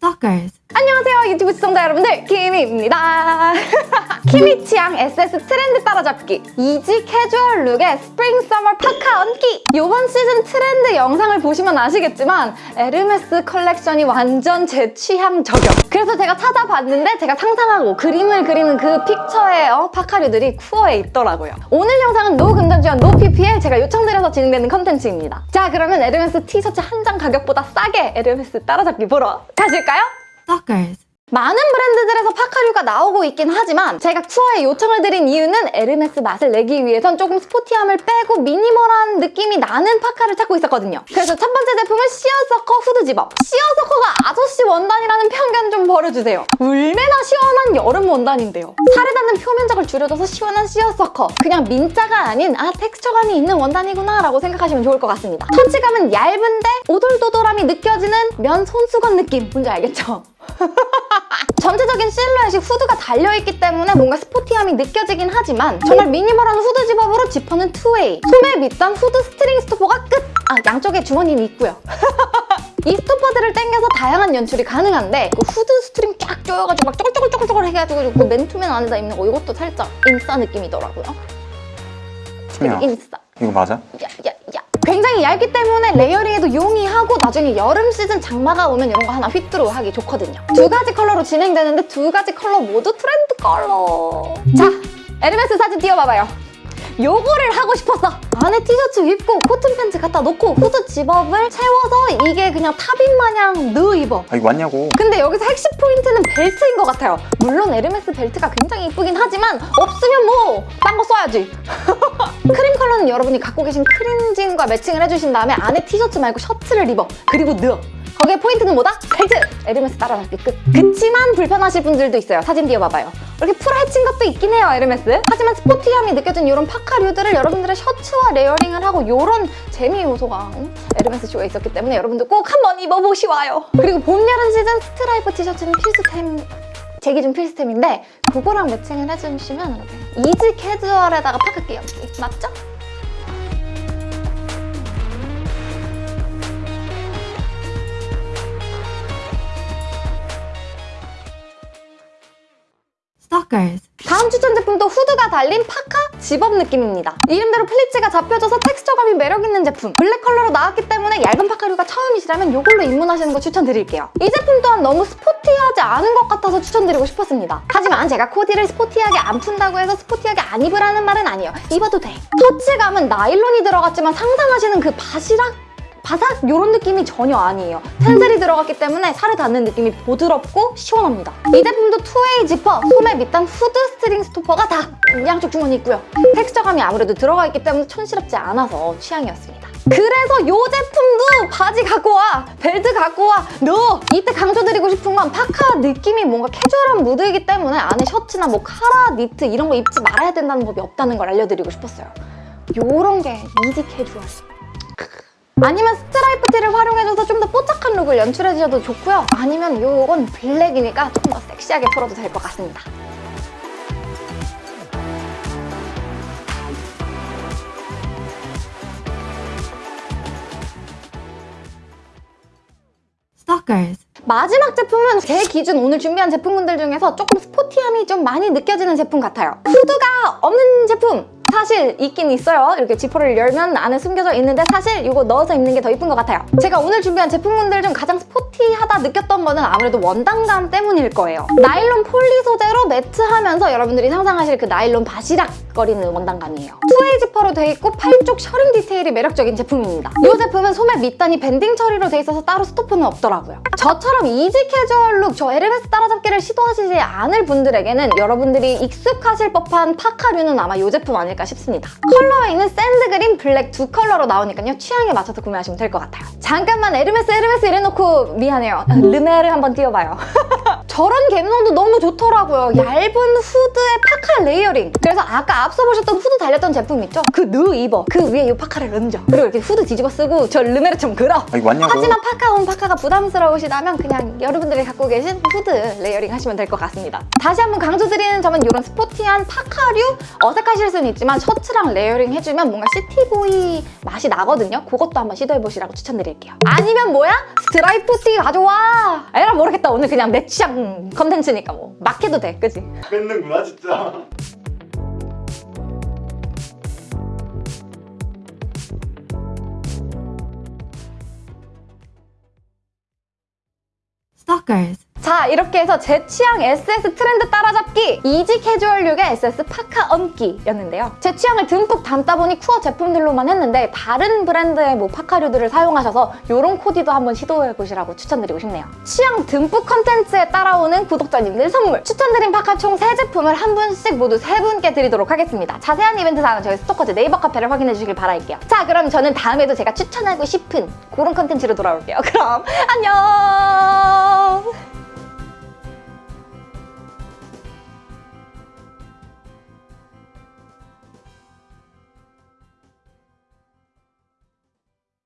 Stalkers. 안녕하세요 유튜브 시청자 여러분들 키미입니다. 키미 취향 SS 트렌드 따라잡기. easy 캐주얼 룩의 spring summer 파카 끼얹기. 이번 시즌 트렌드 영상을 보시면 아시겠지만 에르메스 컬렉션이 완전 제 취향 저격. 그래서 제가 찾아봤는데 제가 상상하고 그림을 그리는 그 픽처의 어, 파카류들이 쿠어에 있더라고요. 오늘 영상은 no 금전지원 no PPL 제가 요청드려서 진행되는 컨텐츠입니다. 자 그러면 에르메스 티셔츠 한 장 가격보다 싸게 에르메스 따라잡기 보러 가실까요? Stalkers. 많은 브랜드들에서 파카류가 나오고 있긴 하지만 제가 쿠어에 요청을 드린 이유는 에르메스 맛을 내기 위해선 조금 스포티함을 빼고 미니멀한 느낌이 나는 파카를 찾고 있었거든요. 그래서 첫 번째 제품은 시어서커 후드 집업. 시어서커가 아저씨 원단이라는 편견 좀 버려주세요. 울매나 시원한 여름 원단인데요. 살에 닿는 표면적을 줄여줘서 시원한 시어서커. 그냥 민자가 아닌 아 텍스처감이 있는 원단이구나 라고 생각하시면 좋을 것 같습니다. 터치감은 얇은데 오돌도돌함이 느껴지는 면 손수건 느낌. 뭔지 알겠죠? 전체적인 실루엣이 후드가 달려있기 때문에 뭔가 스포티함이 느껴지긴 하지만 정말 미니멀한 후드 zip-up으로 지퍼는 two-way 소매 밑단 후드 string stopper가 끝! 아 양쪽에 주머니는 있고요 이 stopper들을 당겨서 다양한 연출이 가능한데 그 후드 string 쫙 조여가지고 막 쪼글쪼글쪼글 해가지고 그 맨투맨 안에다 입는 거 이것도 살짝 인싸 느낌이더라고요 수미야 인싸 이거 맞아? 야, 야, 야. 굉장히 얇기 때문에 layering에도 용이하고 나중에 여름 시즌 장마가 오면 이런 거 하나 휘뚜루 하기 좋거든요. 두 가지 컬러로 진행되는데 두 가지 컬러 모두 트렌드 컬러. 자, 에르메스 사진 띄워봐봐요. 요거를 하고 싶었어. 안에 티셔츠 입고 코튼 팬츠 갖다 놓고 후드 zip-up을 채워서 이게 그냥 top인 마냥 넣어 입어. 아 이거 맞냐고 근데 여기서 핵심 포인트는 벨트인 것 같아요. 물론 에르메스 벨트가 굉장히 이쁘긴 하지만 없으면 뭐 딴 거 써야지. 크림 컬러는 여러분이 갖고 계신 크림진과 매칭을 해주신 다음에 안에 티셔츠 말고 셔츠를 입어. 그리고 넣어. 거기에 포인트는 뭐다? 벨트! 에르메스 따라잡기 끝. 그치만 불편하실 분들도 있어요. 사진 띄워봐봐요. 이렇게 풀 헤친 것도 있긴 해요, 에르메스. 하지만 스포티함이 느껴진 이런 파카류들을 여러분들의 셔츠와 layering을 하고 이런 재미 요소가 음, 에르메스 쇼에 있었기 때문에 여러분들 꼭 한번 입어보시와요. 그리고 봄, 여름 시즌 스트라이프 티셔츠는 필수템 제 기준 필수템인데 그거랑 매칭을 해주시면 이렇게 easy 캐주얼에다가 파카 끼얹기 맞죠? Stalkers. 다음 추천 제품도 후드가 달린 파카 집업 느낌입니다. 이름대로 플리츠가 잡혀져서 텍스처감이 매력있는 제품. 블랙 컬러로 나왔기 때문에 얇은 파카류가 처음이시라면 이걸로 입문하시는 거 추천드릴게요. 이 제품 또한 너무 스포티하지 않은 것 같아서 추천드리고 싶었습니다. 하지만 제가 코디를 스포티하게 안 푼다고 해서 스포티하게 안 입으라는 말은 아니에요. 입어도 돼. 터치감은 나일론이 들어갔지만 상상하시는 그 바시락 바삭 이런 느낌이 전혀 아니에요. 텐셀이 들어갔기 때문에 살에 닿는 느낌이 부드럽고 시원합니다. 이 제품도 two-way 지퍼, 소매 밑단 후드 string stopper가 다 양쪽 주머니 있고요. 텍스처감이 아무래도 들어가 있기 때문에 촌스럽지 않아서 취향이었습니다. 그래서 이 제품도 바지 갖고 와, 벨트 갖고 와, 넣어! 이때 강조드리고 싶은 건 파카 느낌이 뭔가 캐주얼한 무드이기 때문에 안에 셔츠나 뭐 카라, 니트 이런 거 입지 말아야 된다는 법이 없다는 걸 알려드리고 싶었어요. 요런 게 easy 캐주얼. 아니면 스트라이프 티를 활용해줘서 좀 더 뽀짝한 룩을 연출해주셔도 좋고요. 아니면 이건 블랙이니까 조금 더 섹시하게 풀어도 될 것 같습니다. Stalkers. 마지막 제품은 제 기준 오늘 준비한 제품군들 중에서 조금 스포티함이 좀 많이 느껴지는 제품 같아요. 후드가 없는 제품! 사실 있긴 있어요. 이렇게 지퍼를 열면 안에 숨겨져 있는데 사실 이거 넣어서 입는 게 더 이쁜 것 같아요. 제가 오늘 준비한 제품군들 중 가장 스포티하다 느꼈던 거는 아무래도 원단감 때문일 거예요. 나일론 poly 소재로 matte하면서 여러분들이 상상하실 그 나일론 바시락거리는 원단감이에요. two-way 지퍼로 돼 있고 팔쪽 셔링 디테일이 매력적인 제품입니다. 이 제품은 소매 밑단이 밴딩 처리로 돼 있어서 따로 스토퍼는 없더라고요. 저처럼 easy 캐주얼 룩, 저 에르메스 따라잡기를 시도하시지 않을 분들에게는 여러분들이 익숙하실 법한 파카류는 아마 이 제품 아닐까 싶습니다. colorway는 sand green, 블랙 두 컬러로 나오니까요. 취향에 맞춰서 구매하시면 될 것 같아요. 잠깐만 에르메스 에르메스 이래놓고 미안해요. 르메르를 한번 띄워봐요. 저런 감성도 너무 좋더라고요. 얇은 후드에 파카 layering. 그래서 아까 앞서 보셨던 후드 달렸던 제품 있죠? 그 느 입어. 그 위에 이 파카를 얹어. 그리고 이렇게 후드 뒤집어 쓰고 저 르메르처럼 걸어. 아. 하지만 파카 on 파카가 부담스러우시다면 그냥 여러분들이 갖고 계신 후드 layering 하시면 될 것 같습니다. 다시 한번 강조드리는 점은 이런 스포티한 파카류 어색하실 수는 있지만 셔츠랑 layering 해주면 뭔가 city boy 맛이 나거든요. 그것도 한번 시도해보시라고 추천드릴게요. 아니면 뭐야? 스트라이프 티 가져와! 에라 모르겠다. 오늘 그냥 내 취향 컨텐츠니까 뭐 막 해도 돼. 그지? 뺏는구나 진짜. Stalkers. 자 이렇게 해서 제 취향 SS 트렌드 따라잡기 easy 캐주얼룩의 SS 파카 얹기였는데요. 제 취향을 듬뿍 담다 보니 쿠어 제품들로만 했는데 다른 브랜드의 뭐 파카류들을 사용하셔서 이런 코디도 한번 시도해보시라고 추천드리고 싶네요. 취향 듬뿍 컨텐츠에 따라오는 구독자님들 선물. 추천드린 파카 총 3제품을 한 분씩 모두 3분께 드리도록 하겠습니다. 자세한 이벤트 사항은 저희 스토커즈 네이버 카페를 확인해 주시길 바랄게요. 자 그럼 저는 다음에도 제가 추천하고 싶은 그런 컨텐츠로 돌아올게요. 그럼 안녕